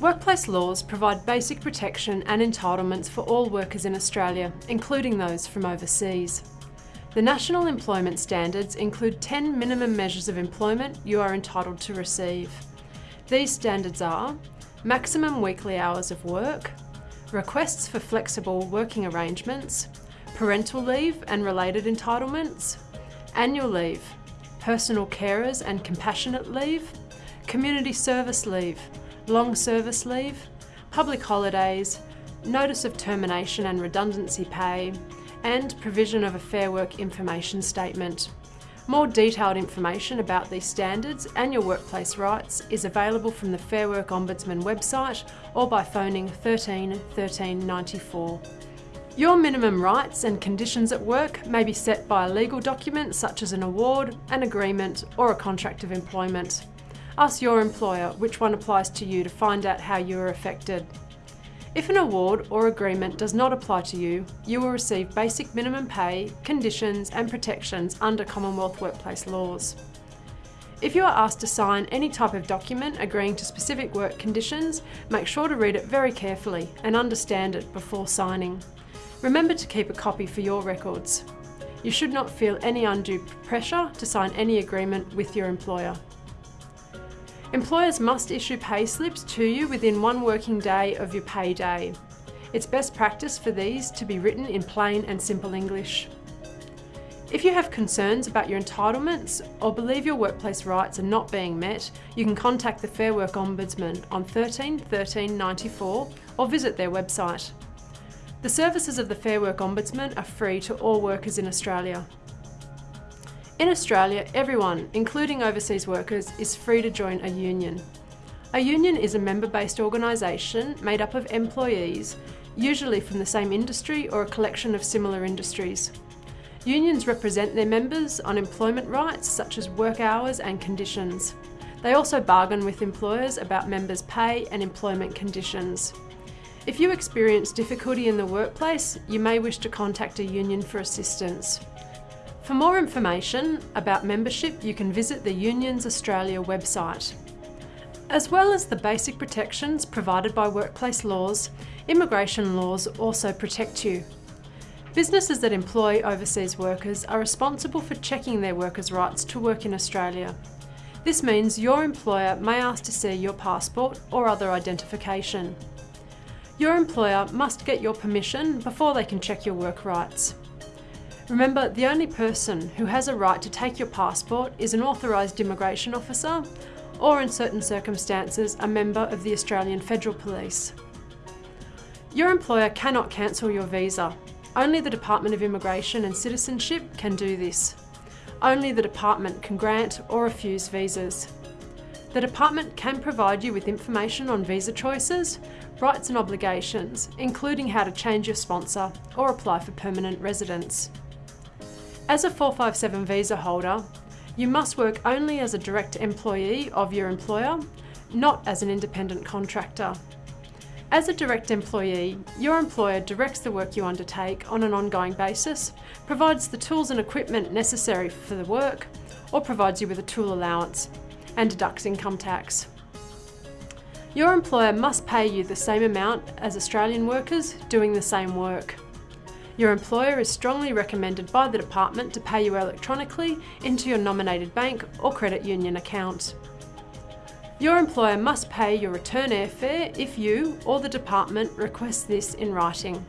Workplace laws provide basic protection and entitlements for all workers in Australia, including those from overseas. The National Employment Standards include 10 minimum measures of employment you are entitled to receive. These standards are maximum weekly hours of work, requests for flexible working arrangements, parental leave and related entitlements, annual leave, personal carers and compassionate leave, community service leave, long service leave, public holidays, notice of termination and redundancy pay, and provision of a Fair Work information statement. More detailed information about these standards and your workplace rights is available from the Fair Work Ombudsman website or by phoning 13 13 94. Your minimum rights and conditions at work may be set by a legal document such as an award, an agreement or a contract of employment. Ask your employer which one applies to you to find out how you are affected. If an award or agreement does not apply to you, you will receive basic minimum pay, conditions and protections under Commonwealth workplace laws. If you are asked to sign any type of document agreeing to specific work conditions, make sure to read it very carefully and understand it before signing. Remember to keep a copy for your records. You should not feel any undue pressure to sign any agreement with your employer. Employers must issue pay slips to you within one working day of your pay day. It's best practice for these to be written in plain and simple English. If you have concerns about your entitlements or believe your workplace rights are not being met, you can contact the Fair Work Ombudsman on 13 13 94 or visit their website. The services of the Fair Work Ombudsman are free to all workers in Australia. In Australia, everyone, including overseas workers, is free to join a union. A union is a member-based organisation made up of employees, usually from the same industry or a collection of similar industries. Unions represent their members on employment rights such as work hours and conditions. They also bargain with employers about members' pay and employment conditions. If you experience difficulty in the workplace, you may wish to contact a union for assistance. For more information about membership, you can visit the Unions Australia website. As well as the basic protections provided by workplace laws, immigration laws also protect you. Businesses that employ overseas workers are responsible for checking their workers' rights to work in Australia. This means your employer may ask to see your passport or other identification. Your employer must get your permission before they can check your work rights. Remember, the only person who has a right to take your passport is an authorised immigration officer or in certain circumstances a member of the Australian Federal Police. Your employer cannot cancel your visa. Only the Department of Immigration and Citizenship can do this. Only the department can grant or refuse visas. The department can provide you with information on visa choices, rights and obligations, including how to change your sponsor or apply for permanent residence. As a 457 visa holder, you must work only as a direct employee of your employer, not as an independent contractor. As a direct employee, your employer directs the work you undertake on an ongoing basis, provides the tools and equipment necessary for the work, or provides you with a tool allowance, and deducts income tax. Your employer must pay you the same amount as Australian workers doing the same work. Your employer is strongly recommended by the department to pay you electronically into your nominated bank or credit union account. Your employer must pay your return airfare if you or the department request this in writing.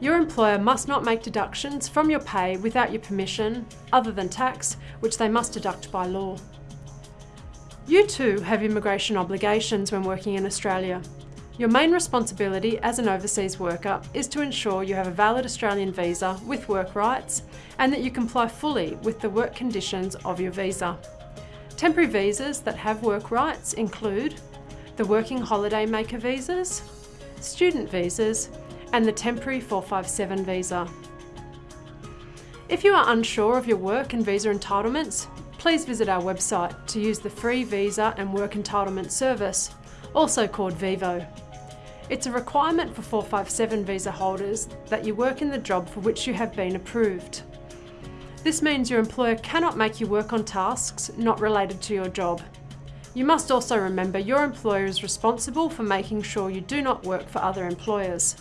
Your employer must not make deductions from your pay without your permission, other than tax, which they must deduct by law. You too have immigration obligations when working in Australia. Your main responsibility as an overseas worker is to ensure you have a valid Australian visa with work rights and that you comply fully with the work conditions of your visa. Temporary visas that have work rights include the Working Holiday Maker visas, student visas and the Temporary 457 visa. If you are unsure of your work and visa entitlements, please visit our website to use the free Visa and Work Entitlement Service, also called VEVO. It's a requirement for 457 visa holders that you work in the job for which you have been approved. This means your employer cannot make you work on tasks not related to your job. You must also remember your employer is responsible for making sure you do not work for other employers.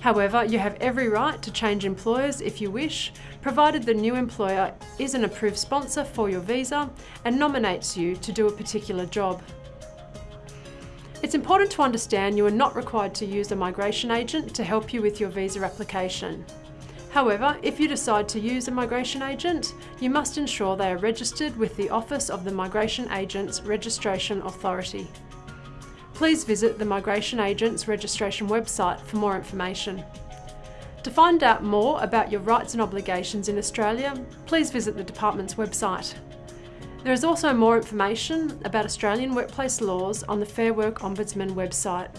However, you have every right to change employers if you wish, provided the new employer is an approved sponsor for your visa and nominates you to do a particular job. It's important to understand you are not required to use a migration agent to help you with your visa application. However, if you decide to use a migration agent, you must ensure they are registered with the Office of the Migration Agents Registration Authority please visit the Migration Agents Registration website for more information. To find out more about your rights and obligations in Australia, please visit the Department's website. There is also more information about Australian workplace laws on the Fair Work Ombudsman website.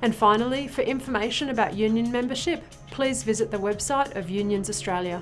And finally, for information about union membership, please visit the website of Unions Australia.